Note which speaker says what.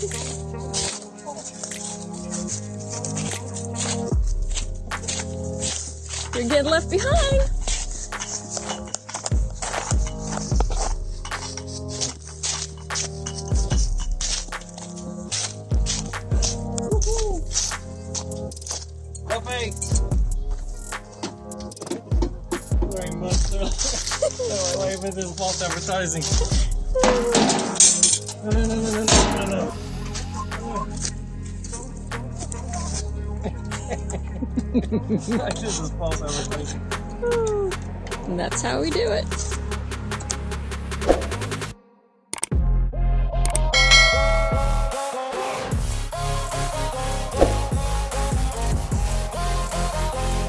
Speaker 1: You're getting left behind.
Speaker 2: advertising. this is false advertising.
Speaker 1: And that's how we do it.